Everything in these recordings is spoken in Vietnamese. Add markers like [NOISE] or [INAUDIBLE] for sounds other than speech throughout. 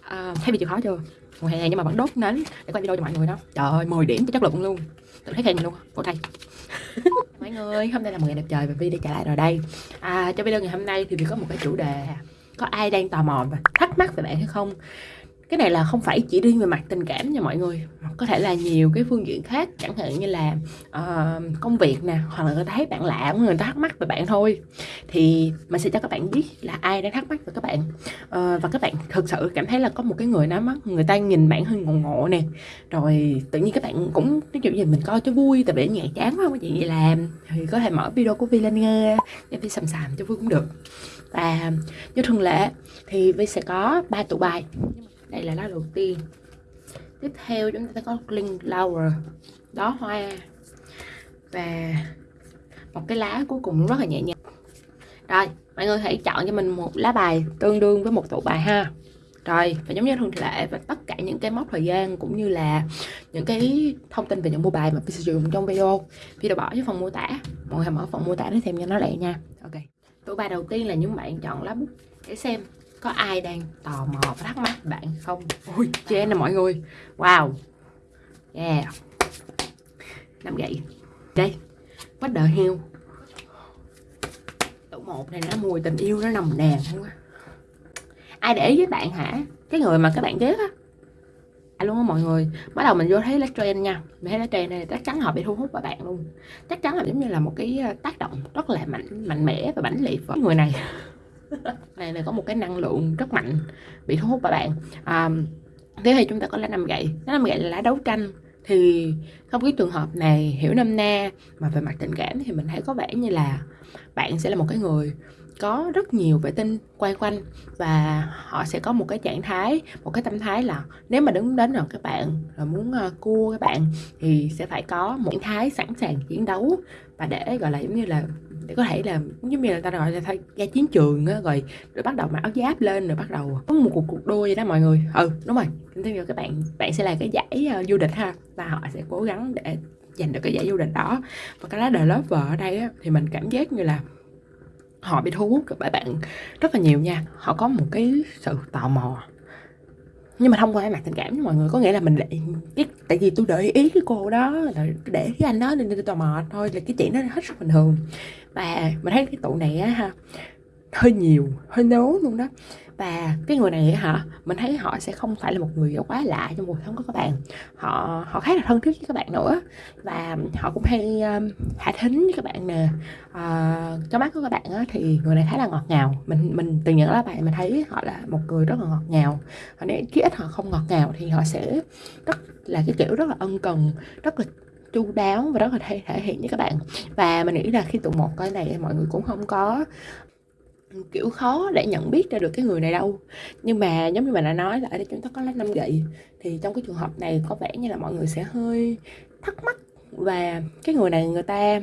à, thấy chịu khó chưa? Mùa hè nhưng mà vẫn đốt nến để quay video cho mọi người đó. Trời ơi 10 điểm chất lượng luôn. Tự thấy khen mình luôn cô thầy. [LAUGHS] Mọi người hôm nay là một ngày đẹp trời và Vi đã trở lại rồi đây. À, cho video ngày hôm nay thì Vi có một cái chủ đề có ai đang tò mò và thắc mắc về bạn hay không? Cái này là không phải chỉ riêng về mặt tình cảm nha mọi người. Có thể là nhiều cái phương diện khác chẳng hạn như là uh, công việc nè hoặc là người ta thấy bạn lạ người ta thắc mắc về bạn thôi. Thì mình sẽ cho các bạn biết là ai đang thắc mắc về các bạn. Uh, và các bạn thực sự cảm thấy là có một cái người nào mắt người ta nhìn bạn hơi ngộ ngộ nè. Rồi tự nhiên các bạn cũng ví dụ như mình coi cho vui tại vì nhẹ chán quá không có chuyện gì làm. Thì có thể mở video của Vi lên nghe để Vi sầm sàm cho vui cũng được. Và như thường lệ thì Vi sẽ có ba tụ bài đây là lá đầu tiên. Tiếp theo chúng ta có linh flower. Đó, hoa. Và một cái lá cuối cùng rất là nhẹ nhàng. Rồi, mọi người hãy chọn cho mình một lá bài tương đương với một tụ bài ha. Rồi, và giống như thường lệ và tất cả những cái mốc thời gian cũng như là những cái thông tin về những mua bài mà mình sử dụng trong video. Video bỏ dưới phần mô tả. Mọi người mở phần mô tả để xem cho nó lẹ nha. Ok. Tụ bài đầu tiên là những bạn chọn lá bút để xem có ai đang tò mò và thắc mắc bạn không? Ui trên nè mọi người. Wow. Yeah. Năm gậy. Đây. Bắt the heo, tụ một này nó mùi tình yêu nó nồng nàn không á ai để ý với bạn hả? Cái người mà các bạn ghét á. À luôn á mọi người. Bắt đầu mình vô thấy lá trend nha. Mình thấy lá trend này chắc chắn họ bị thu hút vào bạn luôn. Chắc chắn là giống như là một cái ờ, tác động rất là mạnh mạnh mẽ và mãnh liệt với người này. [LAUGHS] này này có một cái năng lượng rất mạnh bị thu hút vào bạn. À, thế thì chúng ta có lá năm gậy. Lá năm gậy là lá đấu tranh. Thì trong cái trường hợp này hiểu năm na mà về mặt tình cảm thì mình thấy có vẻ như là bạn sẽ là một cái người có rất nhiều vệ tinh quay quanh và họ sẽ có một cái trạng thái một cái tâm thái là nếu mà đứng đến rồi các bạn là muốn uh, cua các bạn thì sẽ phải có một trạng thái sẵn sàng chiến đấu và để gọi là giống như là để có thể là giống như là ta gọi là thay ra chiến trường á rồi rồi bắt đầu mặc áo giáp lên rồi bắt đầu có một cuộc cuộc đua vậy đó mọi người. Ừ đúng rồi. Tin theo các bạn bạn sẽ là cái giải uh, du lịch ha và họ sẽ cố gắng để giành được cái giải du lịch đó. Và cái lá đời lớp vợ ở đây á, thì mình cảm giác như là họ bị thu hút bởi bạn rất là nhiều nha. Họ có một cái sự tò mò nhưng mà thông qua mặt tình cảm mọi người có nghĩa là mình lại cái, tại vì tôi để ý cái cô đó là để cái anh đó nên tôi tò mò thôi, là cái chuyện đó hết sức bình thường. Và mình thấy cái tụ này á ha, hơi nhiều, hơi nấu luôn đó và cái người này hả mình thấy họ sẽ không phải là một người quá lạ trong cuộc sống của các bạn. Họ họ khá là thân thiết với các bạn nữa. Và họ cũng hay um, hạ thính với các bạn nè. Uh, trong mắt của các bạn á, thì người này khá là ngọt ngào. Mình mình từ những là bạn mình thấy họ là một người rất là ngọt ngào. Và nếu khi ít họ không ngọt ngào thì họ sẽ rất là cái kiểu rất là ân cần rất là chu đáo và rất là thể, thể hiện với các bạn. Và mình nghĩ là khi tụ một cái này mọi người cũng không có kiểu khó để nhận biết ra được cái người này đâu. Nhưng mà giống như mình đã nói là ở đây chúng ta có lá năm gậy, thì trong cái trường hợp này có vẻ như là mọi người sẽ hơi thắc mắc và cái người này người ta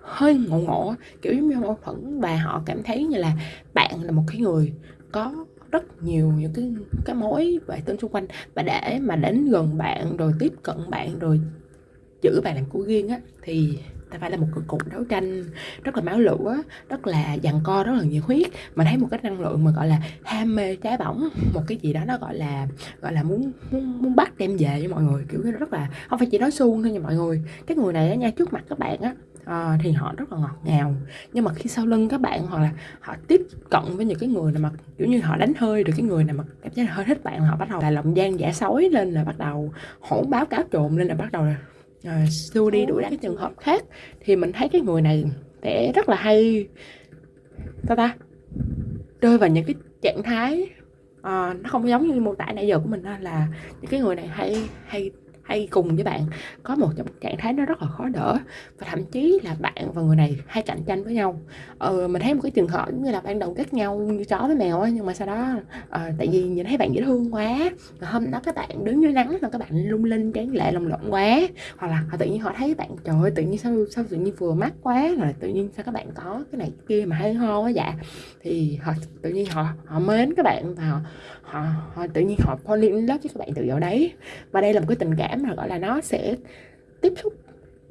hơi ngộ ngộ, kiểu giống như mâu thuẫn và họ cảm thấy như là bạn là một cái người có rất nhiều những cái cái mối vệ tinh xung quanh. Và để mà đến gần bạn rồi tiếp cận bạn rồi giữ bạn làm của riêng á, thì ta phải là một cuộc đấu tranh rất là máu lửa rất là dằn co rất là nhiệt huyết. Mà thấy một cái năng lượng mà gọi là ham mê trái bỏng một cái gì đó nó gọi là gọi là muốn muốn, muốn bắt đem về với mọi người. Kiểu rất là không phải chỉ nói suông thôi nha mọi người. Cái người này á nha trước mặt các bạn á à, thì họ rất là ngọt ngào. Nhưng mà khi sau lưng các bạn hoặc là họ tiếp cận với những cái người nào mà kiểu như họ đánh hơi được cái người nào mà cảm giác hơi thích bạn họ bắt đầu là lòng gian giả sói lên là bắt đầu hỗn báo cáo trộm lên là bắt đầu là à, xua đi đuổi cái trường hợp khác thì mình thấy cái người này sẽ rất là hay. Sao ta? Rơi vào những cái trạng thái à, nó không giống như mô tả nãy giờ của mình đó là những cái người này hay hay hay cùng với bạn có một trạng thái nó rất là khó đỡ. Và thậm chí là bạn và người này hay cạnh tranh với nhau. Ờ, mình thấy một cái trường hợp như là ban đầu ghét nhau như chó với mèo ấy, nhưng mà sau đó à, tại vì nhìn thấy bạn dễ thương quá và hôm đó các bạn đứng dưới nắng là các bạn lung linh tráng lệ lồng lộn quá. Hoặc là họ tự nhiên họ thấy bạn trời ơi tự nhiên sao sao tự nhiên vừa mắt quá rồi tự nhiên sao các bạn có cái này kia mà hay ho quá dạ. Thì họ tự nhiên họ họ mến các bạn và họ Ờ, họ, họ tự nhiên họ fall in love với các bạn từ dạo đấy. Và đây là một cái tình cảm mà gọi là nó sẽ tiếp xúc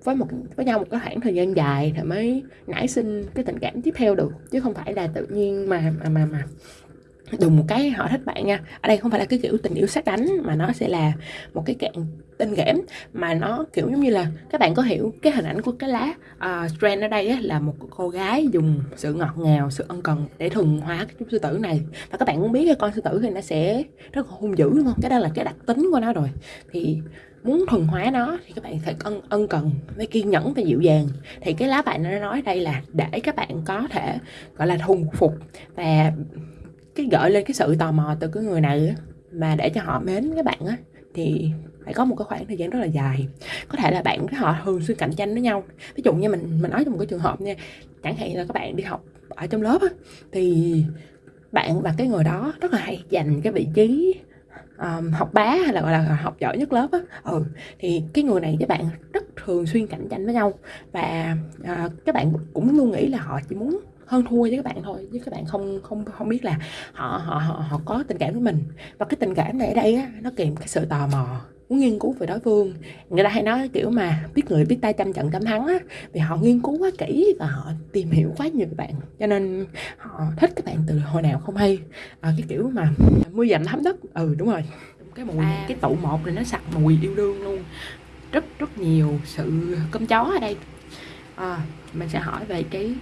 với một với nhau một cái khoảng thời gian dài thì mới nảy sinh cái tình cảm tiếp theo được. Chứ không phải là tự nhiên mà mà mà, mà đùng một cái họ thích bạn nha. Ở đây không phải là cái kiểu tình yêu sát đánh mà nó sẽ là một cái cạn tinh ghẽm mà nó kiểu giống như là các bạn có hiểu cái hình ảnh của cái lá uh, strand ở đây á, là một cô gái dùng sự ngọt ngào sự ân cần để thuần hóa cái chú sư tử này. Và các bạn cũng biết cái con sư tử thì nó sẽ rất là hung dữ đúng không? Cái đó là cái đặc tính của nó rồi. Thì muốn thuần hóa nó thì các bạn phải ân ân cần với kiên nhẫn và dịu dàng. Thì cái lá bài nó nói đây là để các bạn có thể gọi là thuần phục và cái gợi lên cái sự tò mò từ cái người này mà để cho họ mến các bạn á thì phải có một cái khoảng thời gian rất là dài. Có thể là bạn với họ thường xuyên cạnh tranh với nhau. Ví dụ như mình mình nói trong một cái trường hợp nha chẳng hạn là các bạn đi học ở trong lớp á thì bạn và cái người đó rất là hay dành cái vị trí um, học bá hay là gọi là học giỏi nhất lớp á. Ừ thì cái người này với bạn rất thường xuyên cạnh tranh với nhau và uh, các bạn cũng luôn nghĩ là họ chỉ muốn hơn thua với các bạn thôi chứ các bạn không không không biết là họ họ họ, họ có tình cảm với mình. Và cái tình cảm này ở đây á nó kèm cái sự tò mò muốn nghiên cứu về đối phương. Người ta hay nói kiểu mà biết người biết tay trăm trận trăm thắng á vì họ nghiên cứu quá kỹ và họ tìm hiểu quá nhiều bạn cho nên họ thích các bạn từ hồi nào không hay. À, cái kiểu mà mưa dầm thấm đất ừ đúng rồi. Cái mùi à. cái tụ một này nó sặc mùi yêu đương luôn. Rất rất nhiều sự cơm chó ở đây. À, mình sẽ hỏi về cái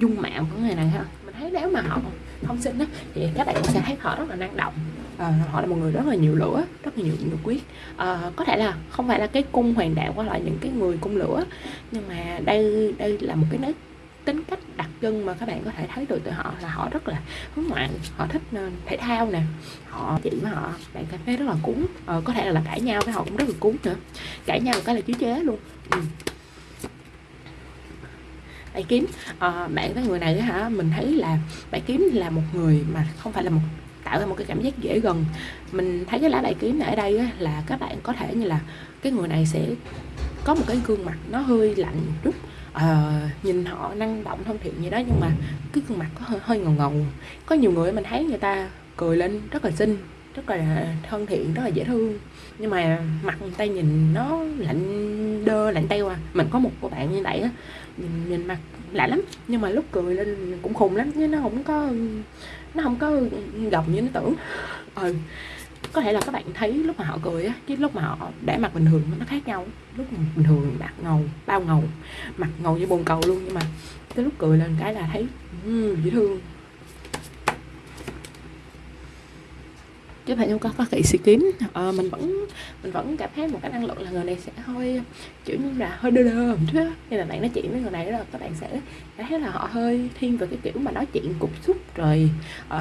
dung mạo của người này ha. Mình thấy nếu mà họ không xinh á thì các bạn sẽ thấy họ rất là năng động. À, họ là một người rất là nhiều lửa rất là nhiều nhiệt quyết à, có thể là không phải là cái cung hoàng đạo qua lại những cái người cung lửa nhưng mà đây đây là một cái nét tính cách đặc trưng mà các bạn có thể thấy được từ họ là họ rất là hướng ngoại họ thích ờ, thể thao nè. Họ chị với họ bạn cảm thấy rất là cúng ờ, có thể là, là cãi nhau với họ cũng rất là cúng nữa. Cãi nhau cái là chứa chế luôn. Ừ bạn kiếm. À, bạn với người này hả mình thấy là bạn kiếm là một người mà không phải là một tạo ra một cái cảm giác dễ gần. Mình thấy cái lá bài kiếm này ở đây á, là các bạn có thể như là cái người này sẽ có một cái gương mặt nó hơi lạnh một chút. À, nhìn họ năng động thân thiện như đó nhưng mà cái gương mặt có hơi, hơi ngầu ngầu. Có nhiều người mình thấy người ta cười lên rất là xinh rất là thân thiện rất là dễ thương. Nhưng mà mặt người ta nhìn nó lạnh đơ lạnh teo à. Mình có một cô bạn như vậy á nhìn, nhìn mặt lạ lắm. Nhưng mà lúc cười lên cũng khùng lắm chứ nó không có nó không có gồng như nó tưởng. Ừ có thể là các bạn thấy lúc mà họ cười á chứ lúc mà họ để mặt bình thường nó khác nhau. Lúc bình thường mặt ngầu bao ngầu mặt ngầu như bồn cầu luôn. Nhưng mà cái lúc cười lên cái là thấy um, dễ thương. Chứ phải không có có hiện sĩ kiếm à, ờ, mình vẫn mình vẫn cảm thấy một cái năng lượng là người này sẽ hơi kiểu như là hơi đơ đơ một chút khi mà bạn nói chuyện với người này đó các bạn sẽ thấy là họ hơi thiên về cái kiểu mà nói chuyện cục xúc rồi uh,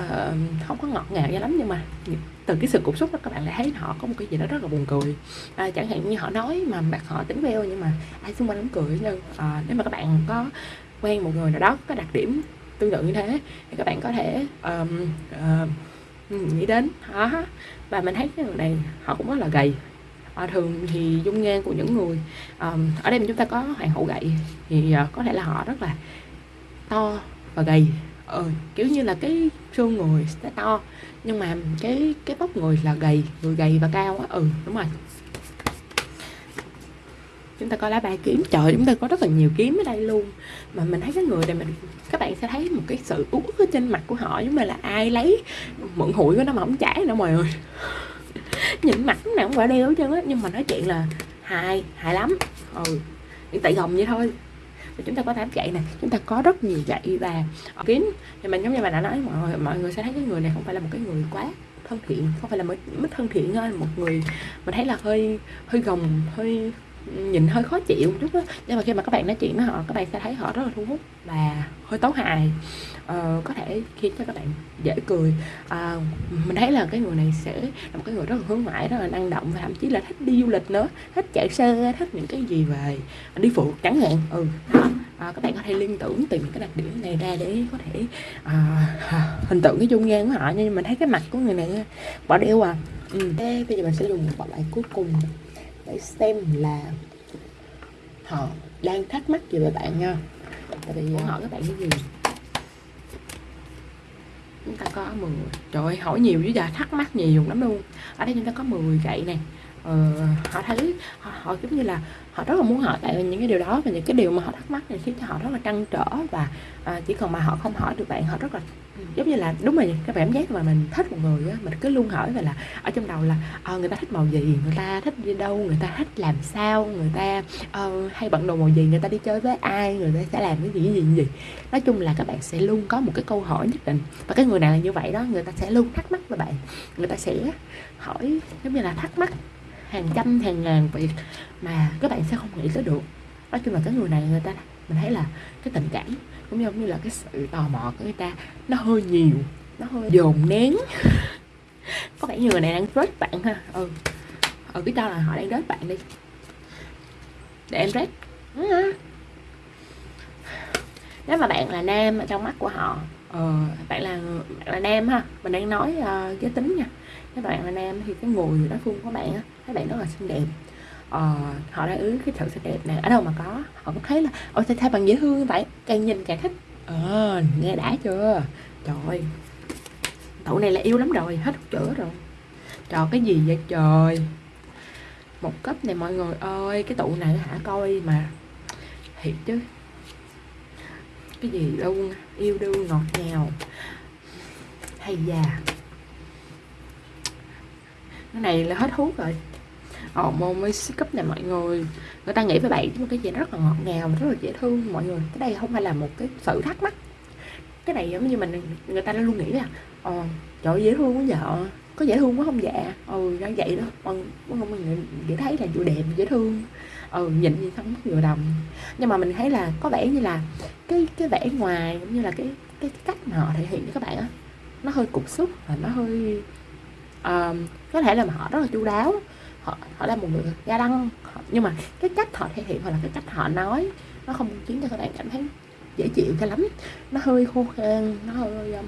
không có ngọt ngào cho lắm. Nhưng mà từ cái sự cục xúc đó các bạn lại thấy họ có một cái gì đó rất là buồn cười. À, chẳng hạn như họ nói mà mặt họ tính veo nhưng mà ai xung quanh cũng cười nhưng à, ờ, nếu mà các bạn có quen một người nào đó có đặc điểm tương tự như thế thì các bạn có thể um, uh, Ừ, nghĩ đến. Đó. Và mình thấy cái người này họ cũng rất là gầy. À, thường thì dung nhan của những người um, ở đây chúng ta có hoàng hậu gậy thì uh, có thể là họ rất là to và gầy. Ừ, kiểu như là cái xương người sẽ to nhưng mà cái cái vóc người là gầy người gầy và cao á. Ừ đúng rồi chúng ta coi lá bài kiếm. Trời chúng ta có rất là nhiều kiếm ở đây luôn. Mà mình thấy cái người này mình các bạn sẽ thấy một cái sự uất ở trên mặt của họ giống như là ai lấy mượn hụi của nó mà không trả nữa mọi người. [LAUGHS] Nhìn mặt nào cũng phải đeo hết trơn á. Nhưng mà nói chuyện là hài hài lắm. Ừ tại gồng vậy thôi. Thì chúng ta có tám gậy này chúng ta có rất nhiều gậy và kiếm. Thì mình giống như mình đã nói mọi người mọi người sẽ thấy cái người này không phải là một cái người quá thân thiện không phải là mới, mới thân thiện thôi một người mình thấy là hơi hơi gồng hơi nhìn hơi khó chịu chút đó nhưng mà khi mà các bạn nói chuyện với họ các bạn sẽ thấy họ rất là thu hút và hơi tấu hài. Ờ, có thể khiến cho các bạn dễ cười. À, mình thấy là cái người này sẽ là một cái người rất là hướng ngoại rất là năng động và thậm chí là thích đi du lịch nữa thích chạy xe thích những cái gì về đi phụ chẳng hạn. Ừ à, các bạn có thể liên tưởng tìm cái đặc điểm này ra để có thể à, hình tượng cái dung nhan của họ. Nhưng mình thấy cái mặt của người này bỏ đeo à. Ừ. Thế bây giờ mình sẽ dùng một loại cuối cùng để xem là họ đang thắc mắc gì về bạn nha. Tại vì muốn hỏi các bạn cái gì? Chúng ta có 10 trời ơi, hỏi nhiều chứ giờ thắc mắc nhiều lắm luôn. Ở đây chúng ta có 10 gậy nè uh, họ thấy họ, họ giống như là họ rất là muốn hỏi bạn những cái điều đó và những cái điều mà họ thắc mắc thì khiến cho họ rất là trăn trở và uh, chỉ cần mà họ không hỏi được bạn họ rất là giống như là đúng rồi cái cảm giác mà mình thích một người á mình cứ luôn hỏi về là ở trong đầu là uh, người ta thích màu gì người ta thích đi đâu người ta thích làm sao người ta uh, hay bận đồ màu gì người ta đi chơi với ai người ta sẽ làm cái gì cái gì gì. Nói chung là các bạn sẽ luôn có một cái câu hỏi nhất định và cái người nào là như vậy đó người ta sẽ luôn thắc mắc với bạn. Người ta sẽ hỏi giống như là thắc mắc hàng trăm hàng ngàn việc mà các bạn sẽ không nghĩ tới được. Nói chung là cái người này người ta mình thấy là cái tình cảm cũng giống như là cái sự tò mò của người ta nó hơi nhiều nó hơi dồn nén. [LAUGHS] Có vẻ như người này đang rớt bạn ha. Ừ. Ừ biết cho là họ đang rớt bạn đi. Để em rớt. Ừ. Nếu mà bạn là nam ở trong mắt của họ ờ, bạn là bạn là nam ha mình đang nói uh, giới tính nha các bạn là nam thì cái người đó phun của bạn á các bạn rất là xinh đẹp. Ờ, họ đã ứ cái sự xinh đẹp này ở đâu mà có họ cũng thấy là ôi sao thay bằng dễ thương vậy? Càng nhìn càng thích. Ờ nghe đã chưa? Trời tụi này là yêu lắm rồi hết chữa rồi. Trời cái gì vậy trời? Một cấp này mọi người ơi cái tụ này hả coi mà. Thiệt chứ. Cái gì đâu yêu đương ngọt ngào. Hay già cái này là hết hút rồi. Ồ môn mới cấp này mọi người. Người ta nghĩ với bạn một cái gì rất là ngọt ngào rất là dễ thương mọi người. Cái đây không phải là một cái sự thắc mắc. Cái này giống như mình người ta luôn nghĩ là ồ trời dễ thương quá vợ có dễ thương quá không dạ ừ nó vậy đó. Con không mình chỉ thấy là vừa đẹp dễ thương. Ừ nhìn gì không vừa đồng nhưng mà mình thấy là có vẻ như là cái cái vẻ ngoài cũng như là cái cái, cái cách mà họ thể hiện cho các bạn á nó hơi cục xúc và nó hơi uh, có thể là họ rất là chu đáo. Họ họ là một người ga đăng. Nhưng mà cái cách họ thể hiện hoặc là cái cách họ nói nó không khiến cho các bạn cảm thấy dễ chịu cho lắm. Nó hơi khô khan nó hơi mà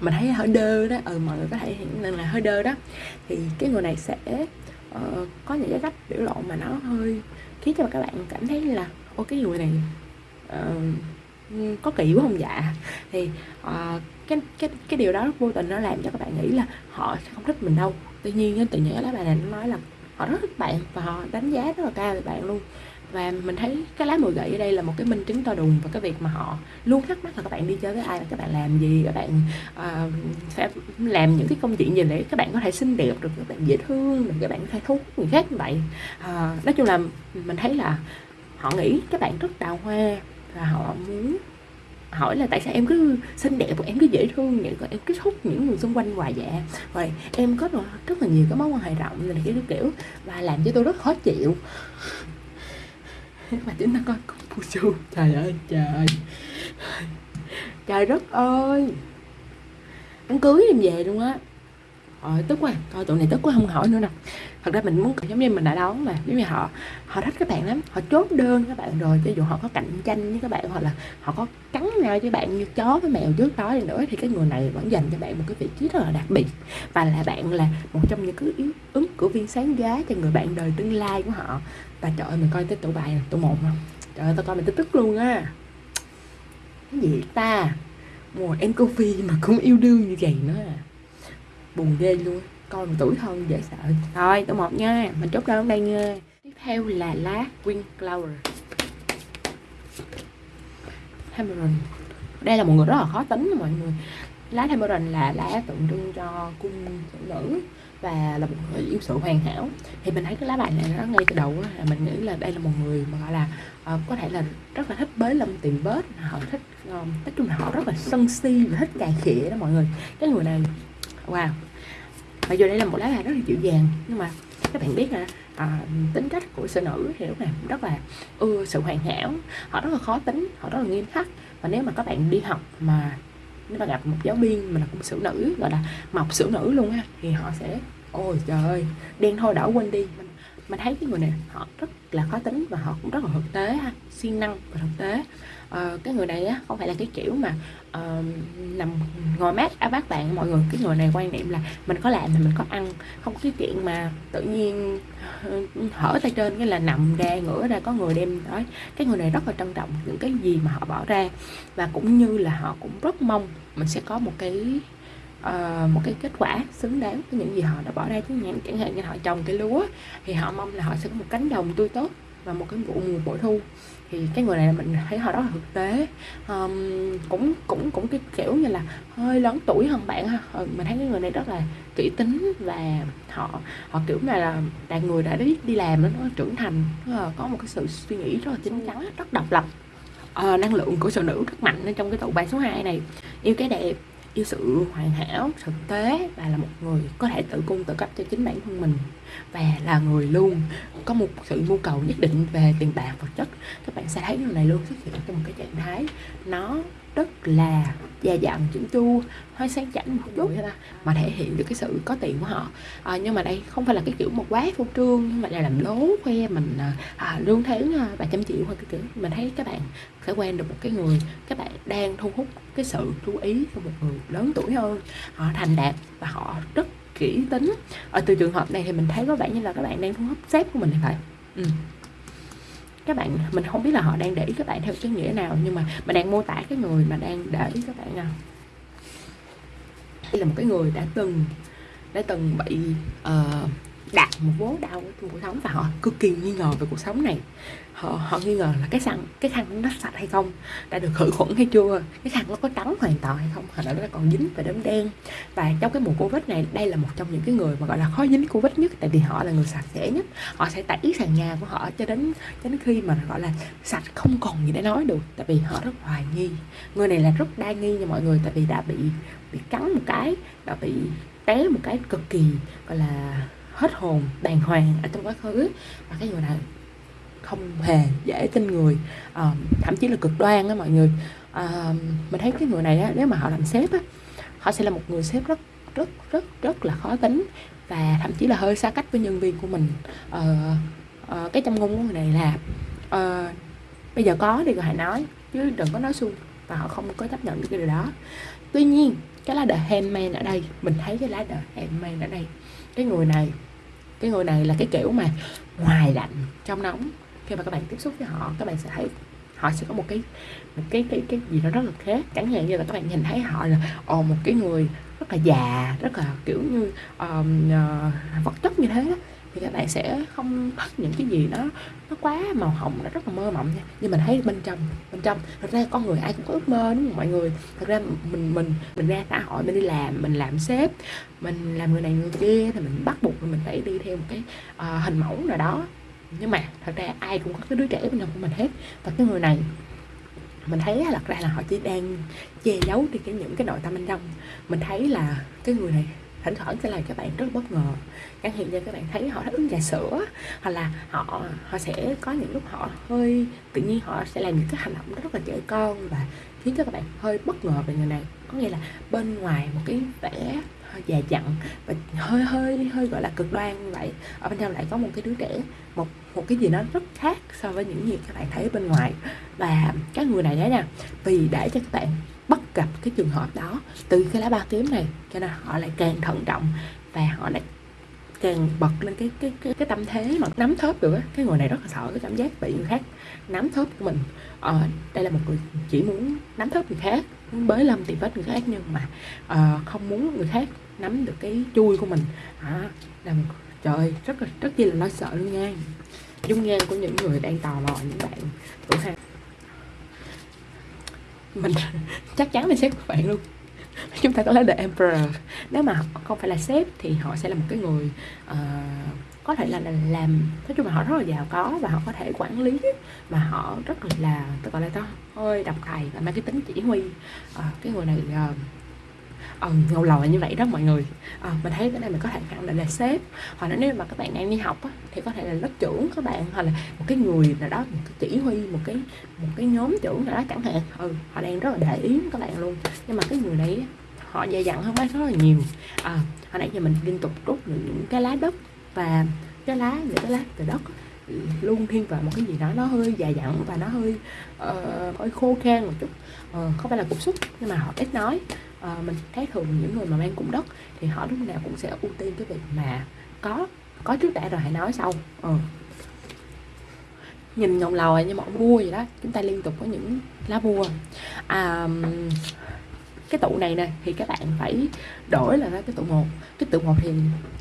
mình thấy hơi đơ đó. Ừ mọi người có thể hiện nên là hơi đơ đó. Thì cái người này sẽ uh, có những cái cách biểu lộ mà nó hơi khiến cho các bạn cảm thấy là ô cái người này uh, có kỳ quá không? Dạ. Thì uh, cái cái cái điều đó vô tình nó làm cho các bạn nghĩ là họ sẽ không thích mình đâu. Tuy nhiên tự nhiên lá bài này nó nói là họ rất thích bạn và họ đánh giá rất là cao về bạn luôn. Và mình thấy cái lá mùi gậy ở đây là một cái minh chứng to đùng và cái việc mà họ luôn thắc mắc là các bạn đi chơi với ai và các bạn làm gì các bạn uh, sẽ làm những cái công chuyện gì để các bạn có thể xinh đẹp được các bạn dễ thương được các bạn có thể thu hút người khác như vậy. Uh, nói chung là mình thấy là họ nghĩ các bạn rất đào hoa và họ muốn hỏi là tại sao em cứ xinh đẹp em cứ dễ thương vậy em cứ hút những người xung quanh hoài dạ rồi em có rất là nhiều cái mối quan hệ rộng này cái kiểu và làm cho tôi rất khó chịu. [LAUGHS] Mà chúng ta coi con Fusu trời ơi trời trời đất ơi. Đám cưới em về luôn á. Ờ, tức quá thôi tụi này tức quá không hỏi nữa nè thật ra mình muốn, giống như mình đã đón mà giống như họ họ thích các bạn lắm, họ chốt đơn các bạn rồi, cho dù họ có cạnh tranh với các bạn hoặc là họ có cắn nhau với bạn như chó với mèo trước đó thì nữa, thì cái người này vẫn dành cho bạn một cái vị trí rất là đặc biệt và là bạn là một trong những cái yếu ứng cử viên sáng giá cho người bạn đời tương lai của họ. Và trời ơi, mình coi tới tụ bài tụ một không? Trời ơi, tao coi mình tức tức luôn á. Cái gì ta? Mùa em coffee mà cũng yêu đương như vậy nữa à. Buồn ghê luôn coi một tuổi thân dễ sợ. Thôi tôi một nha. Mình chốt đơn đây nha. Tiếp theo là lá Green Clover Hammeron đây là một người rất là khó tính mọi người. Lá Hammeron là lá tượng trưng cho cung phụ nữ và là một người yêu sự hoàn hảo. Thì mình thấy cái lá bài này nó ngay từ đầu là mình nghĩ là đây là một người mà gọi là uh, có thể là rất là thích bới lâm tìm bớt. Họ thích um, nói chung là họ rất là sân si và thích cài khịa đó mọi người. Cái người này wow mặc dù đây là một lá bài rất là dịu dàng. Nhưng mà các bạn biết là à, tính cách của sư nữ thì lúc này rất là ưa sự hoàn hảo. Họ rất là khó tính họ rất là nghiêm khắc. Và nếu mà các bạn đi học mà nếu mà gặp một giáo viên mà là cũng xử nữ gọi là mọc xử nữ luôn á thì họ sẽ ôi trời ơi đen thôi đỏ quên đi. Mình, mình thấy cái người này họ rất là khó tính và họ cũng rất là thực tế ha siêng năng và thực tế uh, cái người này á không phải là cái kiểu mà uh, nằm ngồi mát à, á bác bạn mọi người. Cái người này quan niệm là mình có làm thì mình có ăn không cái chuyện mà tự nhiên ờ, hở tay trên cái là nằm ra ngửa ra có người đem nói cái người này rất là trân trọng những cái gì mà họ bỏ ra và cũng như là họ cũng rất mong mình sẽ có một cái uh, một cái kết quả xứng đáng với những gì họ đã bỏ ra. Chứ hạn chẳng hạn như họ trồng cái lúa thì họ mong là họ sẽ có một cánh đồng tươi tốt và một cái vụ mùa bội thu thì cái người này mình thấy họ rất là thực tế. Um, cũng cũng cũng cái kiểu như là hơi lớn tuổi hơn bạn ha. Ờ, mình thấy cái người này rất là kỹ tính và họ họ kiểu này là là người đã đi đi làm nó trưởng thành nó có một cái sự suy nghĩ rất là chín chắn rất độc lập. À, năng lượng của phụ nữ rất mạnh ở trong cái tụ bài số 2 này. Yêu cái đẹp yêu sự hoàn hảo thực tế và là một người có thể tự cung tự cấp cho chính bản thân mình và là người luôn có một sự nhu cầu nhất định về tiền bạc vật chất. Các bạn sẽ thấy người này luôn xuất hiện trong một cái trạng thái nó rất là già dặn chỉnh chu hơi sang chảnh một chút mà thể hiện được cái sự có tiền của họ. À, nhưng mà đây không phải là cái kiểu một quá phô trương nhưng mà là làm lố khoe mình à, à lương tháng chăm vài trăm triệu hoặc cái kiểu. Mình thấy các bạn sẽ quen được một cái người các bạn đang thu hút cái sự chú ý của một người lớn tuổi hơn. Họ thành đạt và họ rất kỹ tính. Ở từ trường hợp này thì mình thấy có vẻ như là các bạn đang thu hút sếp của mình thì phải. Ừ. Các bạn mình không biết là họ đang để ý các bạn theo cái nghĩa nào nhưng mà mình đang mô tả cái người mà đang để ý các bạn nào. Đây là một cái người đã từng đã từng bị uh, đạt một vố đau trong cuộc sống và họ cực kỳ nghi ngờ về cuộc sống này. Họ họ nghi ngờ là cái xăng, cái khăn nó sạch hay không, đã được khử khuẩn hay chưa, cái khăn nó có trắng hoàn toàn hay không, hoặc là nó còn dính về đốm đen. Và trong cái mùa covid này, đây là một trong những cái người mà gọi là khó dính covid nhất, tại vì họ là người sạch sẽ nhất. Họ sẽ tẩy sàn nhà của họ cho đến cho đến khi mà gọi là sạch không còn gì để nói được, tại vì họ rất hoài nghi. Người này là rất đa nghi nha mọi người, tại vì đã bị bị cắn một cái, đã bị té một cái cực kỳ, gọi là hết hồn đàng hoàng ở trong quá khứ. Và cái người này không hề dễ tin người. À, thậm chí là cực đoan á mọi người. À, mình thấy cái người này á, nếu mà họ làm sếp á họ sẽ là một người sếp rất rất rất rất là khó tính và thậm chí là hơi xa cách với nhân viên của mình. À, à, cái trong ngôn của người này là à, bây giờ có thì hãy nói chứ đừng có nói suông. Và họ không có chấp nhận được cái điều đó. Tuy nhiên cái lá the handmade ở đây mình thấy cái lá the handmade ở đây cái người này cái người này là cái kiểu mà ngoài lạnh trong nóng. Khi mà các bạn tiếp xúc với họ các bạn sẽ thấy họ sẽ có một cái một cái cái cái gì đó rất là khác. Chẳng hạn như là các bạn nhìn thấy họ là ồ một cái người rất là già rất là kiểu như um, uh, vật chất như thế đó thì các bạn sẽ không thích những cái gì đó nó quá màu hồng nó rất là mơ mộng nha. Nhưng mình thấy bên trong bên trong thật ra con người ai cũng có ước mơ đúng không mọi người? Thật ra mình mình mình ra xã hội mình đi làm mình làm sếp mình làm người này người kia thì mình bắt buộc mình phải đi theo một cái uh, hình mẫu nào đó. Nhưng mà thật ra ai cũng có cái đứa trẻ bên trong của mình hết. Và cái người này mình thấy là ra là họ chỉ đang che giấu đi cái những cái nội tâm bên trong. Mình thấy là cái người này thỉnh thoảng sẽ làm cho bạn rất bất ngờ. Chẳng hiện như các bạn thấy họ uống trà sữa, hoặc là họ họ sẽ có những lúc họ hơi, tự nhiên họ sẽ làm những cái hành động rất là trẻ con và khiến cho các bạn hơi bất ngờ về người này. Có nghĩa là bên ngoài một cái vẻ hơi già dặn và hơi hơi hơi gọi là cực đoan vậy. Ở bên trong lại có một cái đứa trẻ, một một cái gì nó rất khác so với những gì các bạn thấy bên ngoài. Và các người này đấy nha, vì để cho các bạn gặp cái trường hợp đó từ cái lá ba kiếm này cho nên họ lại càng thận trọng và họ lại càng bật lên cái cái cái, cái tâm thế mà nắm thớp được á. Cái người này rất là sợ cái cảm giác bị người khác nắm thớp của mình. Ờ, đây là một người chỉ muốn nắm thớp người khác muốn bới lâm tìm vết người khác nhưng mà uh, không muốn người khác nắm được cái chui của mình. À, là một trời rất là rất chi là lo sợ luôn nha dung nhan của những người đang tò mò những bạn tuổi hai mình [LAUGHS] chắc chắn là sếp của bạn luôn. Chúng ta có lấy the emperor. Nếu mà không phải là sếp thì họ sẽ là một cái người uh, có thể là, là làm nói chung là họ rất là giàu có và họ có thể quản lý mà họ rất là tôi gọi là to hơi độc tài và mang cái tính chỉ huy. Uh, cái người này uh, uh, ngầu lòi như vậy đó mọi người. Uh, mình thấy cái này mình có thể khẳng định là sếp. Hoặc là nếu mà các bạn đang đi học á, thì có thể là lớp trưởng các bạn hoặc là một cái người nào đó một cái chỉ huy một cái một cái nhóm trưởng nào đó chẳng hạn. Ừ, họ đang rất là để ý các bạn luôn. Nhưng mà cái người này họ dày dặn hơn bác rất là nhiều. À, hồi nãy giờ mình liên tục rút những cái lá đất và cái lá những cái lá từ đất luôn thiên vào một cái gì đó nó hơi dài dặn và nó hơi uh, hơi khô khan một chút. Uh, không phải là cục xúc nhưng mà họ ít nói à, mình thấy thường những người mà mang cung đất thì họ lúc nào cũng sẽ ưu tiên cái việc mà có có trước đã rồi hãy nói sau. Ừ. nhìn ngọc lòi như một vua vậy đó chúng ta liên tục có những lá vua. À, cái tụ này nè thì các bạn phải đổi là cái tụ một. Cái tụ một thì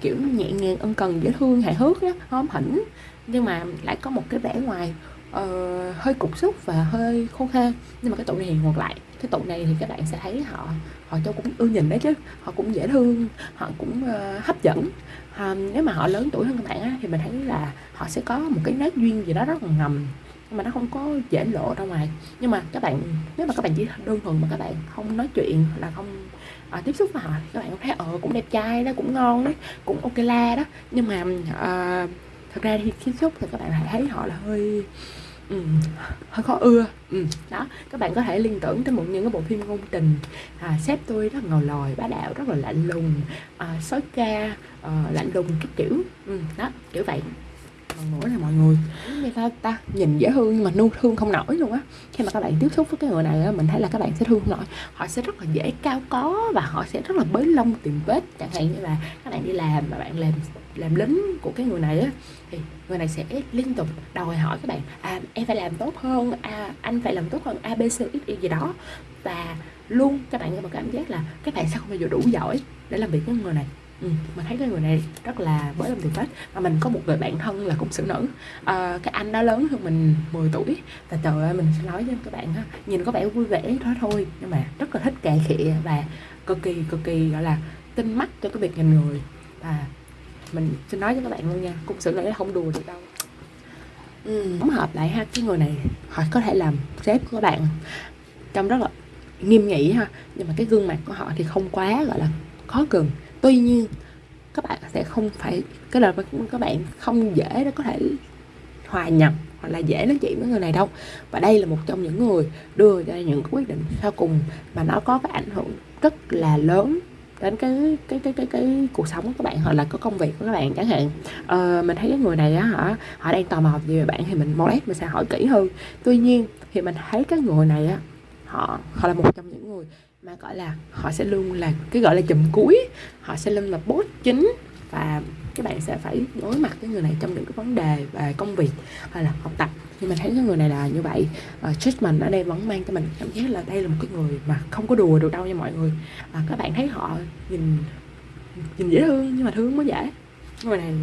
kiểu nhẹ nhàng ân cần dễ thương hài hước đó hóm hỉnh. Nhưng mà lại có một cái vẻ ngoài uh, hơi cục xúc và hơi khô khan. Nhưng mà cái tụ này thì ngược lại cái tụ này thì các bạn sẽ thấy họ họ cho cũng ưa nhìn đấy chứ. Họ cũng dễ thương họ cũng uh, hấp dẫn. À, nếu mà họ lớn tuổi hơn các bạn á, thì mình thấy là họ sẽ có một cái nét duyên gì đó rất là ngầm nhưng mà nó không có dễ lộ ra ngoài. Nhưng mà các bạn nếu mà các bạn chỉ đơn thuần mà các bạn không nói chuyện là không à, tiếp xúc với họ các bạn thấy ờ cũng đẹp trai đó cũng ngon đấy cũng ok la đó. Nhưng mà à, thật ra khi tiếp xúc thì các bạn lại thấy họ là hơi ừ, hơi khó ưa. Ừ, đó các bạn có thể liên tưởng tới một những cái bộ phim ngôn tình à, sếp tôi rất ngầu lòi bá đạo rất là lạnh lùng à, sói ca à, lạnh lùng cái kiểu. Ừ, đó kiểu vậy. Còn nữa là mọi người. Người ta ta nhìn dễ thương nhưng mà nu thương không nổi luôn á. Khi mà các bạn tiếp xúc với cái người này á mình thấy là các bạn sẽ thương không nổi. Họ sẽ rất là dễ cao có và họ sẽ rất là bới lông tìm vết. Chẳng hạn như là các bạn đi làm mà bạn làm làm lính của cái người này á thì người này sẽ liên tục đòi hỏi các bạn à em phải làm tốt hơn à anh phải làm tốt hơn a b c gì đó. Và luôn các bạn có một cảm giác là các bạn sẽ không bao giờ đủ giỏi để làm việc với người này. Ừ, mình thấy cái người này rất là mới làm tiền phết mà mình có một người bạn thân là cũng xử nữ. À, cái anh đó lớn hơn mình 10 tuổi và trời ơi mình sẽ nói với các bạn ha nhìn có vẻ vui vẻ đó thôi nhưng mà rất là thích cà khịa và cực kỳ cực kỳ gọi là tinh mắt cho cái việc nhìn người. Và mình xin nói với các bạn luôn nha cung xử nữ không đùa được đâu. Ừ. hợp lại ha cái người này họ có thể làm sếp của các bạn trông rất là nghiêm nghị ha nhưng mà cái gương mặt của họ thì không quá gọi là khó gần. Tuy nhiên các bạn sẽ không phải cái là các bạn không dễ để có thể hòa nhập hoặc là dễ nói chuyện với người này đâu. Và đây là một trong những người đưa ra những quyết định sau cùng mà nó có cái ảnh hưởng rất là lớn đến cái cái cái cái cái cuộc sống của các bạn hoặc là có công việc của các bạn chẳng hạn. Ờ, mình thấy cái người này á hả họ đang tò mò về bạn thì mình modest mình sẽ hỏi kỹ hơn. Tuy nhiên thì mình thấy cái người này á họ họ là một trong những người mà gọi là họ sẽ luôn là cái gọi là chùm cuối. Họ sẽ luôn là boss chính và các bạn sẽ phải đối mặt với người này trong những cái vấn đề về công việc hay là học tập. Nhưng mà thấy cái người này là như vậy uh, treatment ở đây vẫn mang cho mình cảm giác là đây là một cái người mà không có đùa được đâu nha mọi người. À, các bạn thấy họ nhìn nhìn dễ thương nhưng mà thương mới dễ. Người này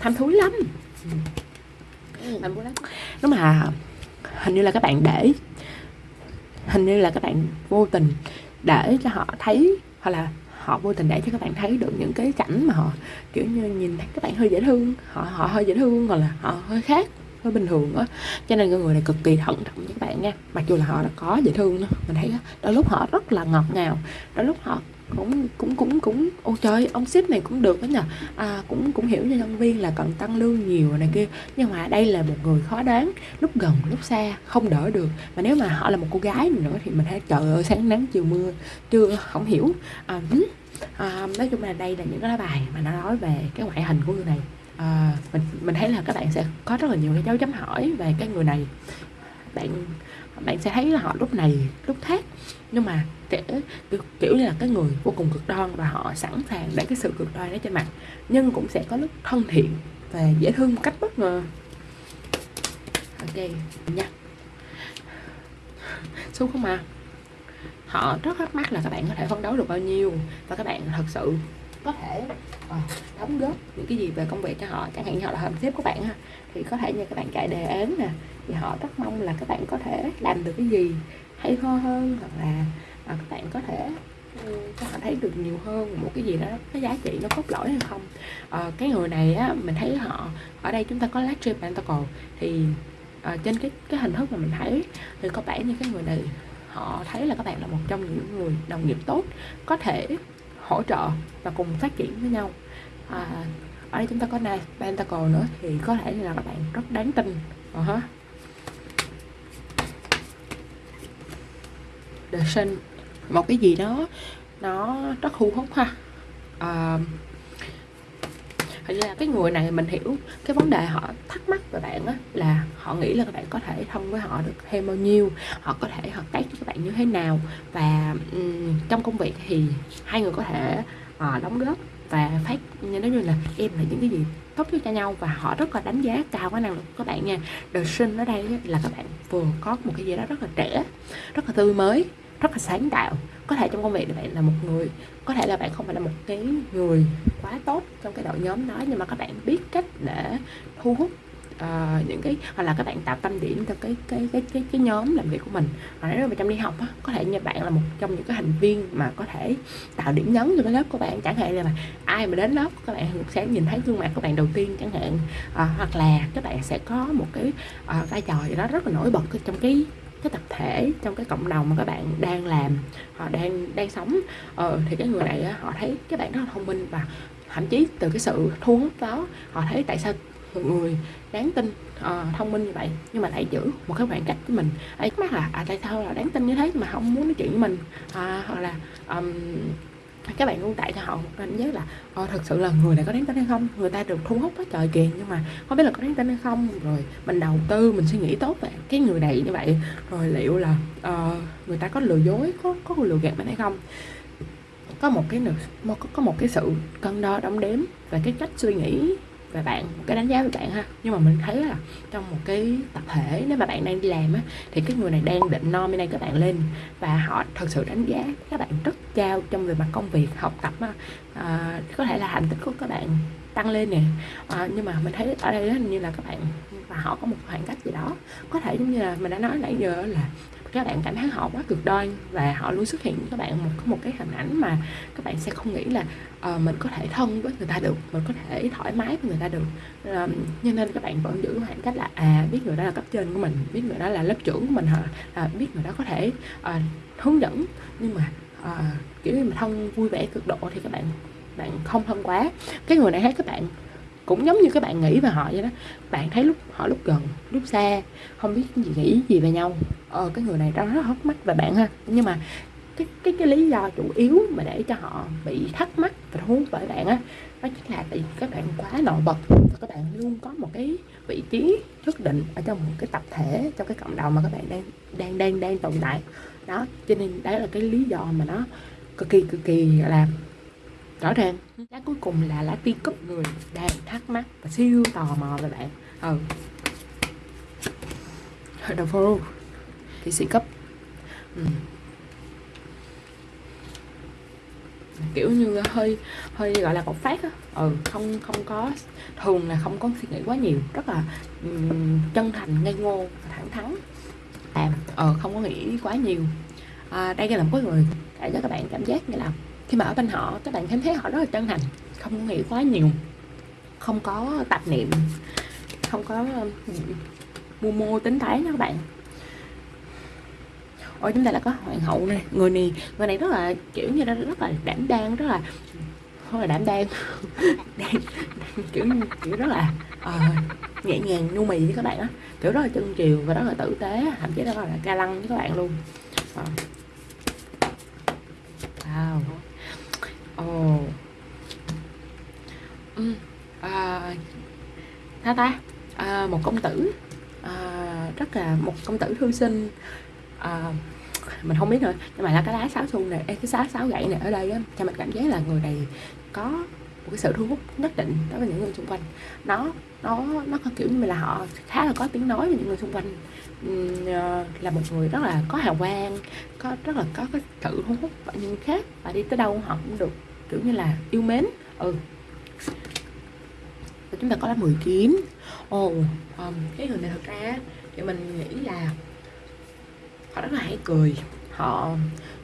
tham thúi lắm. Ừ. nếu mà hình như là các bạn để hình như là các bạn vô tình để cho họ thấy hoặc là họ vô tình để cho các bạn thấy được những cái cảnh mà họ kiểu như nhìn thấy các bạn hơi dễ thương. Họ họ hơi dễ thương hoặc là họ hơi khác hơi bình thường á. Cho nên người này cực kỳ thận trọng với các bạn nha. Mặc dù là họ đã có dễ thương đó mình thấy đó, đôi lúc họ rất là ngọt ngào đôi lúc họ cũng cũng cũng cũng ôi trời ông ship này cũng được đó nhờ. À, cũng cũng hiểu cho nhân viên là cần tăng lương nhiều này kia. Nhưng mà đây là một người khó đoán lúc gần lúc xa không đỡ được. Mà nếu mà họ là một cô gái nữa thì mình thấy trời ơi sáng nắng chiều mưa chưa không hiểu. À, à, nói chung là đây là những cái lá bài mà nó nói về cái ngoại hình của người này. À, mình mình thấy là các bạn sẽ có rất là nhiều cái dấu chấm hỏi về cái người này. Bạn bạn sẽ thấy là họ lúc này lúc khác. Nhưng mà kiểu, kiểu như là cái người vô cùng cực đoan và họ sẵn sàng để cái sự cực đoan đó trên mặt nhưng cũng sẽ có lúc thân thiện và dễ thương một cách bất ngờ. Ok nha. Xuống không à? Họ rất thắc mắc là các bạn có thể phấn đấu được bao nhiêu và các bạn thật sự có thể uh, đóng góp những cái gì về công việc cho họ. Chẳng hạn như họ là hợp xếp của bạn ha thì có thể như các bạn chạy đề án nè thì họ rất mong là các bạn có thể làm được cái gì hay ho hơn hoặc là uh, các bạn có thể ừ, cho họ thấy được nhiều hơn một cái gì đó có giá trị nó cốt lõi hay không. Uh, cái người này á mình thấy họ ở đây chúng ta có Latry Pentacle thì uh, trên cái cái hình thức mà mình thấy thì có vẻ như cái người này họ thấy là các bạn là một trong những người đồng nghiệp tốt có thể hỗ trợ và cùng phát triển với nhau. À, ở đây chúng ta có này Pentacle nữa thì có thể là các bạn rất đáng tin. Uh -huh. The Sun một cái gì đó nó rất thu hút ha. À, thật ra cái người này mình hiểu cái vấn đề họ thắc mắc về bạn á là họ nghĩ là các bạn có thể thông với họ được thêm bao nhiêu họ có thể hợp tác với các bạn như thế nào. Và um, trong công việc thì hai người có thể uh, đóng góp và phát như nói như là em là những cái gì tốt nhất cho nhau. Và họ rất là đánh giá cao cái năng lực của các bạn nha. Đời sinh ở đây là các bạn vừa có một cái gì đó rất là trẻ rất là tươi mới rất là sáng tạo. Có thể trong công việc bạn là một người có thể là bạn không phải là một cái người quá tốt trong cái đội nhóm đó nhưng mà các bạn biết cách để thu hút uh, những cái hoặc là các bạn tạo tâm điểm cho cái cái cái cái, cái nhóm làm việc của mình. Hoặc nếu mà trong đi học á, có thể như bạn là một trong những cái thành viên mà có thể tạo điểm nhấn cho cái lớp của bạn. Chẳng hạn là mà ai mà đến lớp các bạn sẽ nhìn thấy gương mặt của bạn đầu tiên chẳng hạn. Uh, hoặc là các bạn sẽ có một cái uh, vai trò gì đó rất là nổi bật trong cái cái tập thể trong cái cộng đồng mà các bạn đang làm họ đang đang sống. Ờ, thì cái người này họ thấy các bạn rất là thông minh và thậm chí từ cái sự thu hút đó họ thấy tại sao một người đáng tin uh, thông minh như vậy nhưng mà lại giữ một cái khoảng cách với mình. Ấy mắt là à tại sao là đáng tin như thế mà không muốn nói chuyện với mình? À, hoặc là um, các bạn luôn tại cho họ một đánh giá là ờ, thật sự là người này có đáng tin hay không? Người ta được thu hút quá trời kìa nhưng mà không biết là có đáng tin hay không. Rồi mình đầu tư mình suy nghĩ tốt về cái người này như vậy rồi liệu là uh, người ta có lừa dối có có lừa gạt mình hay không? Có một cái có, có một cái sự cân đo đong đếm và cái cách suy nghĩ về bạn một cái đánh giá về bạn ha. Nhưng mà mình thấy là trong một cái tập thể nếu mà bạn đang đi làm á thì cái người này đang định nominate các bạn lên và họ thật sự đánh giá các bạn rất cao trong về mặt công việc học tập á. À, có thể là thành tích của các bạn tăng lên nè. À, nhưng mà mình thấy ở đây hình như là các bạn và họ có một khoảng cách gì đó. Có thể giống như là mình đã nói nãy giờ là các bạn cảm thấy họ quá cực đoan và họ luôn xuất hiện các bạn một một cái hình ảnh mà các bạn sẽ không nghĩ là uh, mình có thể thân với người ta được mình có thể thoải mái với người ta được. Uh, cho nên các bạn vẫn giữ khoảng cách là à biết người đó là cấp trên của mình biết người đó là lớp trưởng của mình hả à, biết người đó có thể uh, hướng dẫn. Nhưng mà uh, kiểu như mà thân vui vẻ cực độ thì các bạn bạn không thân quá. Cái người này thấy các bạn cũng giống như các bạn nghĩ về họ vậy đó. Bạn thấy lúc họ lúc gần, lúc xa, không biết gì nghĩ gì về nhau. Ờ cái người này rất hốc mắt về bạn ha. Nhưng mà cái cái cái lý do chủ yếu mà để cho họ bị thắc mắc và thu hút bởi bạn á, đó chính là tại vì các bạn quá nổi bật và các bạn luôn có một cái vị trí nhất định ở trong một cái tập thể, trong cái cộng đồng mà các bạn đang đang đang đang tồn tại. Đó, cho nên đấy là cái lý do mà nó cực kỳ cực kỳ là rõ ràng. Lá cuối cùng là lá ti cúp người đang thắc mắc và siêu tò mò về bạn. Ừ. Đầu follow thì sĩ cấp. Ừ. kiểu như hơi hơi gọi là bộc phát á. Ừ không không có thường là không có suy nghĩ quá nhiều. Rất là um, chân thành ngây ngô và thẳng thắn. Làm ờ không có nghĩ quá nhiều. À, đây là một cái người để cho các bạn cảm giác như là khi mà ở bên họ các bạn cảm thấy họ rất là chân thành không nghĩ quá nhiều không có tạp niệm không có ừ, mưu mô tính thái nha các bạn. Ôi chúng ta là có hoàng hậu này người này người này rất là kiểu như rất là đảm đang rất là không là đảm [LAUGHS] đang kiểu kiểu rất là uh, nhẹ nhàng nhu mì với các bạn á kiểu rất là chân chiều và rất là tử tế thậm chí là là ca lăng với các bạn luôn. À wow ồ oh. ừ. à, ta à, một công tử à, rất là một công tử thư sinh à, mình không biết nữa nhưng mà là cái lá sáo xuân này cái sáo sáo gậy này ở đây á cho mình cảm giác là người này có một cái sự thu hút nhất định đối với những người xung quanh nó nó nó có kiểu như là họ khá là có tiếng nói với những người xung quanh uhm, là một người rất là có hào quang có rất là có cái sự thu hút và những khác và đi tới đâu họ cũng được kiểu như là yêu mến. Ừ. Và chúng ta có là 10 kiếm ồ oh, um, cái người này thật ra thì mình nghĩ là họ rất là hay cười. Họ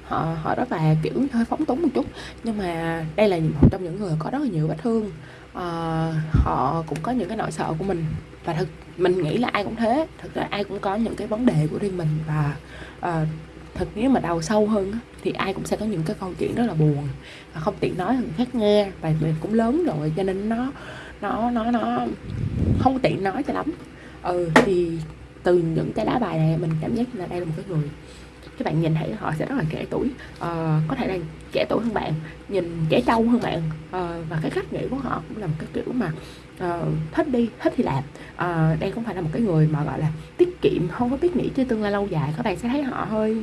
họ họ rất là kiểu hơi phóng túng một chút. Nhưng mà đây là một trong những người có rất là nhiều vết thương. Uh, họ cũng có những cái nỗi sợ của mình. Và thực mình nghĩ là ai cũng thế. Thực ra ai cũng có những cái vấn đề của riêng mình. Và uh, thật nếu mà đào sâu hơn thì ai cũng sẽ có những cái câu chuyện rất là buồn. Và không tiện nói người khác nghe và mình cũng lớn rồi cho nên nó nó nó nó không tiện nói cho lắm. Ừ thì từ những cái lá bài này mình cảm giác là đây là một cái người các bạn nhìn thấy họ sẽ rất là trẻ tuổi. Uh, có thể là trẻ tuổi hơn bạn nhìn trẻ trâu hơn bạn. Uh, và cái cách nghĩ của họ cũng là một cái kiểu mà uh, thích đi thích thì làm. Uh, đây không phải là một cái người mà gọi là tiết kiệm không có biết nghĩ cho tương lai lâu dài. Các bạn sẽ thấy họ hơi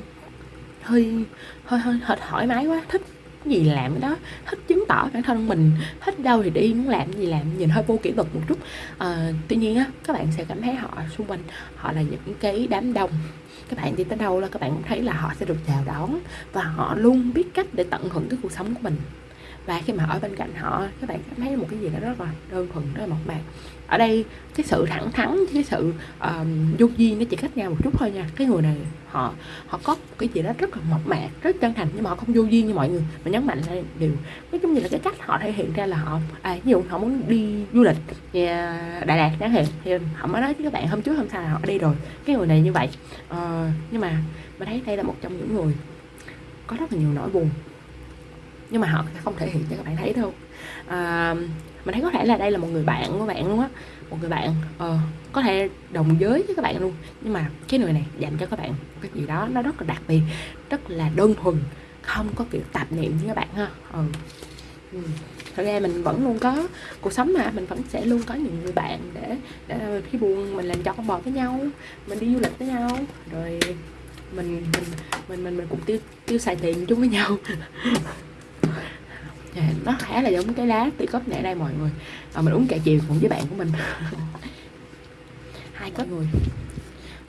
hơi hơi hơi, hơi thoải mái quá. Thích cái gì làm cái đó. Thích chứng tỏ bản thân mình. Thích đâu thì đi muốn làm gì làm. Nhìn hơi vô kỷ luật một chút. À, tuy nhiên á các bạn sẽ cảm thấy họ xung quanh họ là những cái đám đông. Các bạn đi tới đâu là các bạn cũng thấy là họ sẽ được chào đón và họ luôn biết cách để tận hưởng cái cuộc sống của mình. Và khi mà ở bên cạnh họ các bạn cảm thấy một cái gì đó rất là đơn thuần rất là mộc mạc ở đây cái sự thẳng thắn cái sự um, vô duyên nó chỉ cách nhau một chút thôi nha. Cái người này họ họ có cái gì đó rất là mộc mạc rất chân thành nhưng mà họ không vô duyên như mọi người. Mà nhấn mạnh là điều nói chung như là cái cách họ thể hiện ra là họ à ví dụ họ muốn đi du lịch nhà Đà Lạt chẳng hạn thì họ mới nói với các bạn hôm trước hôm sau là họ đi rồi. Cái người này như vậy. Uh, nhưng mà mình thấy đây là một trong những người có rất là nhiều nỗi buồn nhưng mà họ không thể hiện cho các bạn thấy đâu. À, mình thấy có thể là đây là một người bạn của bạn luôn á. Một người bạn uh, có thể đồng giới với các bạn luôn. Nhưng mà cái người này dành cho các bạn cái gì đó nó rất là đặc biệt rất là đơn thuần không có kiểu tạp niệm với các bạn ha. Ừ. ừ. thật ra mình vẫn luôn có cuộc sống mà mình vẫn sẽ luôn có những người bạn để, để khi buồn mình làm cho con bò với nhau mình đi du lịch với nhau. Rồi mình mình mình mình, mình cũng tiêu tiêu xài tiền chung với nhau. [LAUGHS] dạ, nó khá là giống cái lá tỷ cốc nãy đây mọi người. À, mình uống cà chiều cùng với bạn của mình. [LAUGHS] Hai cốc. Người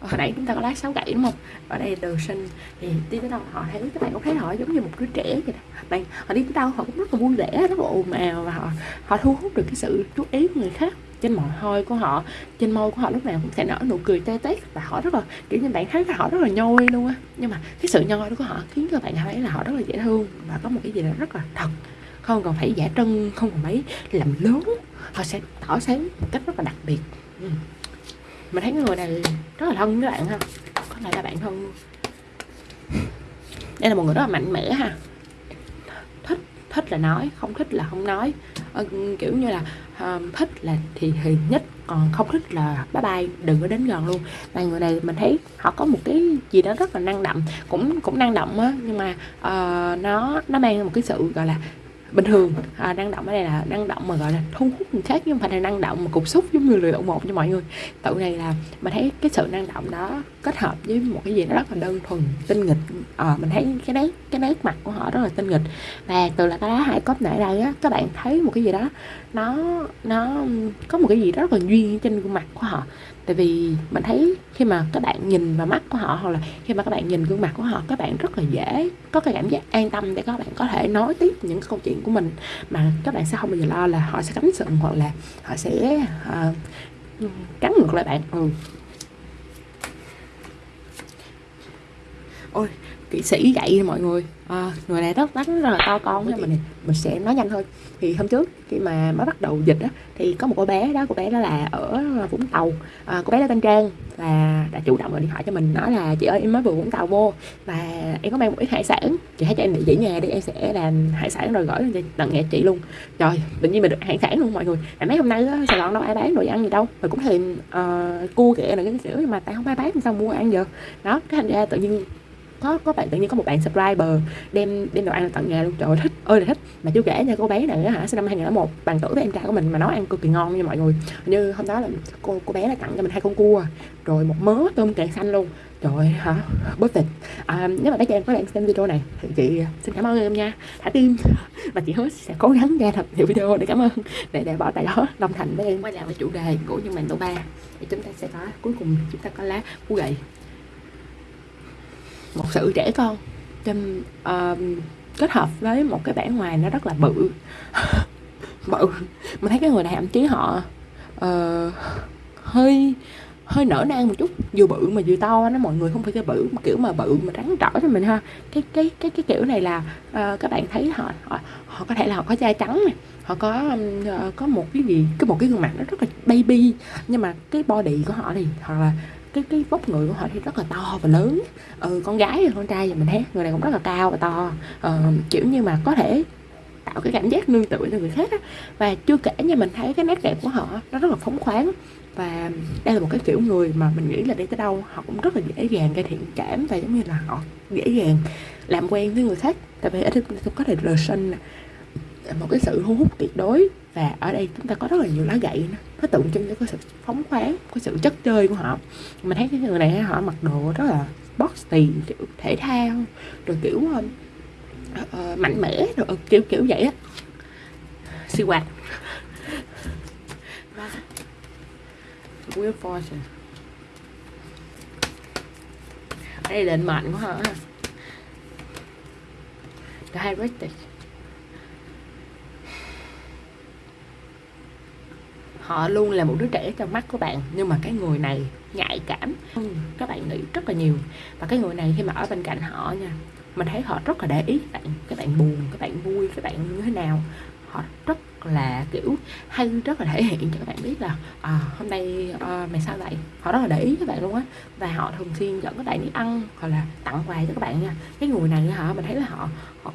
hồi nãy chúng ta có lá sáu gãy đúng không? Ở đây từ sinh thì đi tới đâu họ thấy các bạn có thấy họ giống như một đứa trẻ vậy đó. Bạn họ đi tới đâu họ cũng rất là vui vẻ rất là ồn ào và họ họ thu hút được cái sự chú ý của người khác. Trên môi hôi của họ trên môi của họ lúc nào cũng sẽ nở nụ cười tê tét và họ rất là kiểu như bạn thấy họ rất là nhoi luôn á. Nhưng mà cái sự nhoi đó của họ khiến cho bạn thấy là họ rất là dễ thương và có một cái gì đó rất là thật không còn phải giả trân không còn mấy. Làm lớn họ sẽ tỏ sáng một cách rất là đặc biệt. Ừ. mình thấy cái người này rất là thân với bạn ha. Có thể là bạn thân. Luôn đây là một người rất là mạnh mẽ ha. Thích thích là nói không thích là không nói. Ờ, kiểu như là uh, thích là thì thì nhất còn không thích là bye bye đừng có đến gần luôn. Và người này mình thấy họ có một cái gì đó rất là năng động cũng cũng năng động á nhưng mà uh, nó nó mang một cái sự gọi là bình thường. À, năng động ở đây là năng động mà gọi là thu hút người khác nhưng mà phải là năng động mà cục xúc giống như lười động một cho mọi người. Tự này là mình thấy cái sự năng động đó kết hợp với một cái gì đó rất là đơn thuần tinh nghịch. À, mình thấy cái đấy cái nét mặt của họ rất là tinh nghịch. Và từ là cái lá hai cốc nãy đây á các bạn thấy một cái gì đó nó nó có một cái gì rất là duyên trên gương mặt của họ. Tại vì mình thấy khi mà các bạn nhìn vào mắt của họ hoặc là khi mà các bạn nhìn gương mặt của họ các bạn rất là dễ có cái cảm giác an tâm để các bạn có thể nói tiếp những câu chuyện của mình. Mà các bạn sẽ không bao giờ lo là họ sẽ cắm sừng hoặc là họ sẽ uh, cắn ngược lại bạn. Ừ. Ôi kỹ sĩ dạy mọi người. À, người này rất đánh rất là to con nha mình mình sẽ nói nhanh thôi. Thì hôm trước khi mà mới bắt đầu dịch á thì có một cô bé đó cô bé đó là ở vũng tàu. À, cô bé đó tên trang và đã chủ động gọi điện thoại cho mình nói là chị ơi em mới vừa vũng tàu vô và em có mang một ít hải sản. Chị hãy cho em địa chỉ nhà đi em sẽ làm hải sản rồi gửi lên tận nhà chị luôn. Trời tự nhiên mình được hải sản luôn mọi người. Tại mấy hôm nay á, sài gòn đâu ai bán đồ ăn gì đâu. Rồi cũng thèm uh, cua kìa là cái kiểu mà tại không ai bán sao mua ăn giờ? Đó cái thành ra tự nhiên có có bạn tự nhiên có một bạn subscriber đem đem đồ ăn tận nhà luôn. Trời ơi thích ơi là thích. Mà chưa kể nha cô bé này hả sinh năm 2001 bằng tuổi với em trai của mình mà nấu ăn cực kỳ ngon nha mọi người. Như hôm đó là cô cô bé là tặng cho mình hai con cua rồi một mớ tôm càng xanh luôn. Trời hả? Bớt thịt. À, nếu mà bé cho em có đang xem video này thì chị à, xin cảm ơn em nha. Thả tim. Và chị hứa sẽ cố gắng ra thật nhiều video để cảm ơn để để bỏ tại đó đồng thành với em. Quay lại với chủ đề của nhân mạng tổ ba. Thì chúng ta sẽ có cuối cùng chúng ta có lá cú gậy một sự trẻ con. Trên uh, kết hợp với một cái bản ngoài nó rất là bự. [LAUGHS] Bự. Mình thấy cái người này thậm chí họ uh, hơi hơi nở nang một chút. Vừa bự mà vừa to nó mọi người không phải cái bự kiểu mà bự mà trắng trỏ cho mình ha. Cái cái cái cái kiểu này là uh, các bạn thấy họ họ họ có thể là họ có da trắng này họ có uh, có một cái gì cái một cái gương mặt nó rất là baby. Nhưng mà cái body của họ thì hoặc là cái cái vóc người của họ thì rất là to và lớn. Ừ, con gái con trai thì mình thấy người này cũng rất là cao và to. Ờ, kiểu như mà có thể tạo cái cảm giác nương tựa cho người khác á. và chưa kể như mình thấy cái nét đẹp của họ nó rất là phóng khoáng. Và đây là một cái kiểu người mà mình nghĩ là đi tới đâu họ cũng rất là dễ dàng gây thiện cảm và giống như là họ dễ dàng làm quen với người khác. Tại vì ở đây có thể rờ sinh một cái sự thu hút tuyệt đối và ở đây chúng ta có rất là nhiều lá gậy nữa. Nó tượng trưng cho cái sự phóng khoáng cái sự chất chơi của họ. Mình thấy cái người này họ mặc đồ rất là boxy kiểu thể thao rồi kiểu uh, mạnh mẽ rồi uh, kiểu kiểu vậy á. Siêu quạt Will Fortune. Đây định mạnh họ hả The Heritage họ luôn là một đứa trẻ trong mắt của bạn. Nhưng mà cái người này nhạy cảm các bạn nghĩ rất là nhiều. Và cái người này khi mà ở bên cạnh họ nha mình thấy họ rất là để ý các bạn. Các bạn buồn các bạn vui các bạn như thế nào. Họ rất là kiểu hay rất là thể hiện cho các bạn biết là à, hôm nay à, mày sao vậy? Họ rất là để ý các bạn luôn á. Và họ thường xuyên dẫn các bạn đi ăn hoặc là tặng quà cho các bạn nha. Cái người này hả mình thấy là họ họ,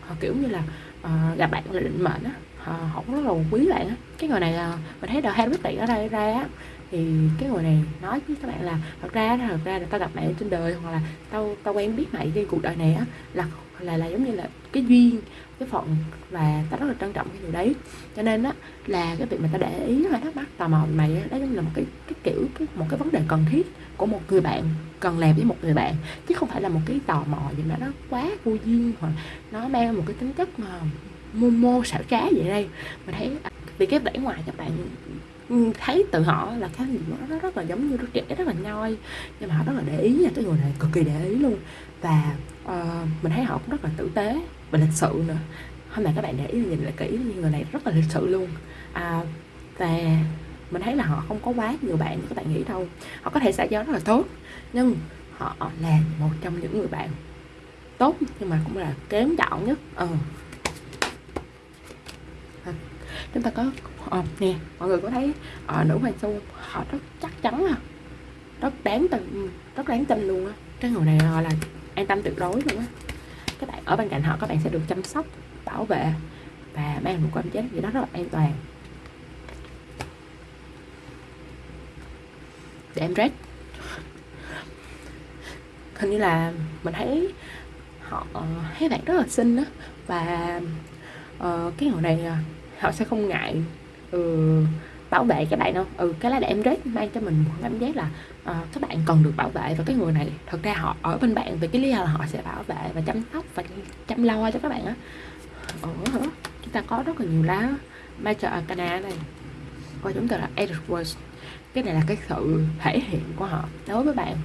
họ kiểu như là à, gặp bạn là định mệnh á. Ờ, họ, cũng rất là quý bạn á. Cái người này à, mình thấy đầu hai rất ở đây ra á thì cái người này nói với các bạn là thật ra thật ra là tao gặp mẹ trên đời hoặc là tao tao quen biết mày cái cuộc đời này á là là là giống như là cái duyên cái phận và tao rất là trân trọng cái điều đấy. Cho nên á là cái việc mà tao để ý hay thắc mắc tò mò mày á đó giống là một cái cái kiểu cái một cái vấn đề cần thiết của một người bạn cần làm với một người bạn chứ không phải là một cái tò mò gì mà nó quá vô duyên hoặc nó mang một cái tính chất mà mô mô xảo trá vậy đây. Mình thấy à, vì cái vẻ ngoài các bạn ừ, thấy từ họ là cái gì nó rất là giống như đứa trẻ rất là nhoi nhưng mà họ rất là để ý nha cái người này cực kỳ để ý luôn. Và uh, mình thấy họ cũng rất là tử tế và lịch sự nữa. Hôm nay các bạn để ý nhìn lại kỹ như người này rất là lịch sự luôn. À, và mình thấy là họ không có quá nhiều bạn như các bạn nghĩ đâu. Họ có thể xã giao rất là tốt nhưng họ là một trong những người bạn tốt nhưng mà cũng là kém chọn nhất. Ờ chúng ta có à, nè mọi người có thấy à, nữ hoàng su họ rất chắc chắn à. Rất đáng tin ừ, rất đáng tin luôn á. Cái người này họ là an tâm tuyệt đối luôn á. Các bạn ở bên cạnh họ các bạn sẽ được chăm sóc bảo vệ và mang một cảm giác gì đó rất là an toàn. Để em rest. Hình như là mình thấy họ thấy bạn rất là xinh đó và uh, cái người này họ sẽ không ngại ừ, bảo vệ các bạn đâu. Ừ cái lá em rết mang cho mình một cảm giác là uh, các bạn cần được bảo vệ và cái người này thật ra họ ở bên bạn vì cái lý do là họ sẽ bảo vệ và chăm sóc và chăm lo cho các bạn á. Chúng ta có rất là nhiều lá Major Arcana này. Coi chúng ta là Edward cái này là cái sự thể hiện của họ đối với bạn.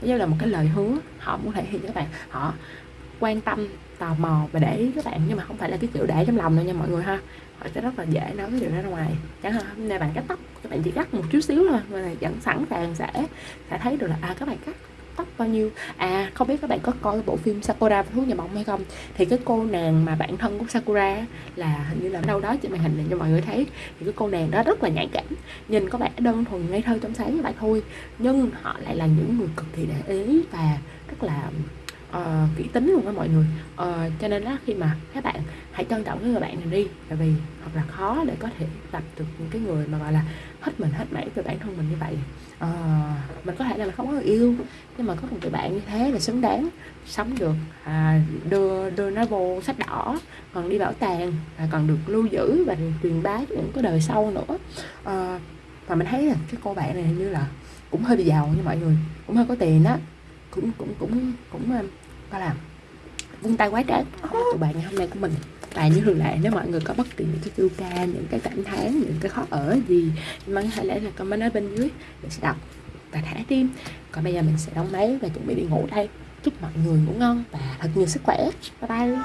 Giống như là một cái lời hứa họ muốn thể hiện cho các bạn. Họ quan tâm tò mò và để ý các bạn nhưng mà không phải là cái kiểu để trong lòng đâu nha mọi người ha. Ờ, họ sẽ rất là dễ nói cái điều đó ra ngoài. Chẳng hạn hôm nay bạn cắt tóc, các bạn chỉ cắt một chút xíu thôi, mà vẫn sẵn sàng sẽ sẽ thấy được là à các bạn cắt tóc bao nhiêu. À không biết các bạn có coi bộ phim Sakura và thú nhà bóng hay không? Thì cái cô nàng mà bạn thân của Sakura là hình như là đâu đó trên màn hình này, cho mọi người thấy. Thì cái cô nàng đó rất là nhạy cảm, nhìn có vẻ đơn thuần, ngây thơ trong sáng như vậy thôi. Nhưng họ lại là những người cực kỳ để ý và rất là uh, kỹ tính luôn á mọi người. Uh, cho nên là khi mà các bạn hãy trân trọng cái người bạn này đi tại vì thật là khó để có thể gặp được những cái người mà gọi là hết mình hết mảy về bản thân mình như vậy. Uh, mình có thể là không có người yêu nhưng mà có một người bạn như thế là xứng đáng sống được à, đưa đưa nó vô sách đỏ còn đi bảo tàng à, còn được lưu giữ và truyền bá cho những cái đời sau nữa. Uh, và mình thấy là cái cô bạn này như là cũng hơi bị giàu như mọi người cũng hơi có tiền đó cũng cũng cũng cũng à, gọi là vung tay quá trái tụi bạn ngày hôm nay của mình. Và như thường lệ, nếu mọi người có bất kỳ những cái chu ca, những cái cảm thán, những cái khó ở gì mà hãy để là comment ở bên dưới. Mình sẽ đọc và thả tim. Còn bây giờ mình sẽ đóng máy và chuẩn bị đi ngủ đây. Chúc mọi người ngủ ngon và thật nhiều sức khỏe. Bye bye.